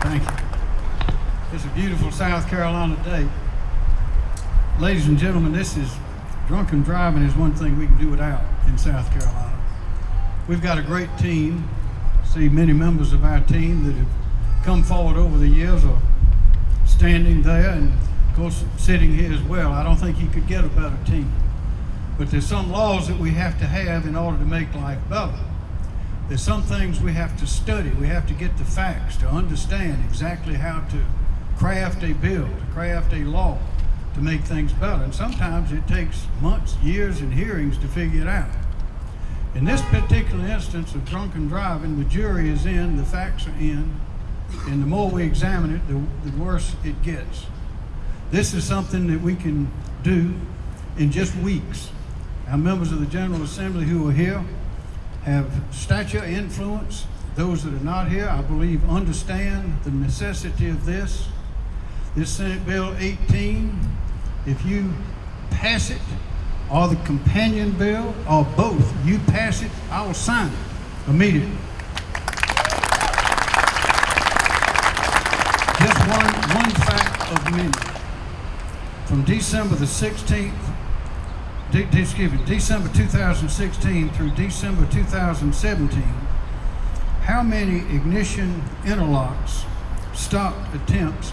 Thank you. It's a beautiful South Carolina day. Ladies and gentlemen, this is drunken driving is one thing we can do without in South Carolina. We've got a great team. See many members of our team that have come forward over the years are standing there and of course sitting here as well. I don't think you could get a better team. But there's some laws that we have to have in order to make life better. There's some things we have to study. We have to get the facts to understand exactly how to craft a bill, to craft a law to make things better. And sometimes it takes months, years, and hearings to figure it out. In this particular instance of drunken driving, the jury is in, the facts are in, and the more we examine it, the, the worse it gets. This is something that we can do in just weeks. Our members of the General Assembly who are here have stature, influence. Those that are not here, I believe, understand the necessity of this. This Senate Bill 18, if you pass it, or the companion bill, or both, you pass it, I will sign it immediately. Just one, one fact of many. From December the 16th, de- excuse me, December 2016 through December 2017, how many ignition interlocks stopped attempts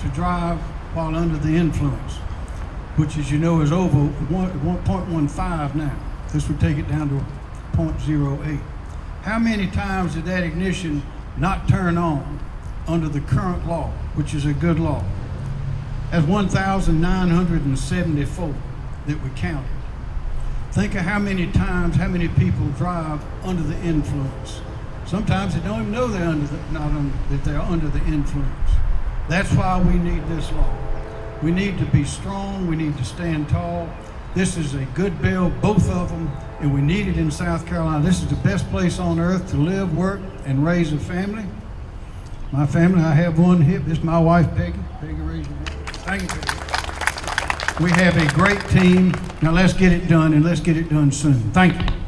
to drive while under the influence, which as you know is over 1.15 now. This would take it down to 0.08. How many times did that ignition not turn on under the current law, which is a good law? That's 1,974 that we counted. Think of how many times, how many people drive under the influence. Sometimes they don't even know they're under the, not under, that they're under the influence. That's why we need this law. We need to be strong. We need to stand tall. This is a good bill, both of them, and we need it in South Carolina. This is the best place on earth to live, work, and raise a family. My family, I have one here. This is my wife, Peggy. Peggy, raise your hand. Thank you. We have a great team. Now let's get it done, and let's get it done soon. Thank you.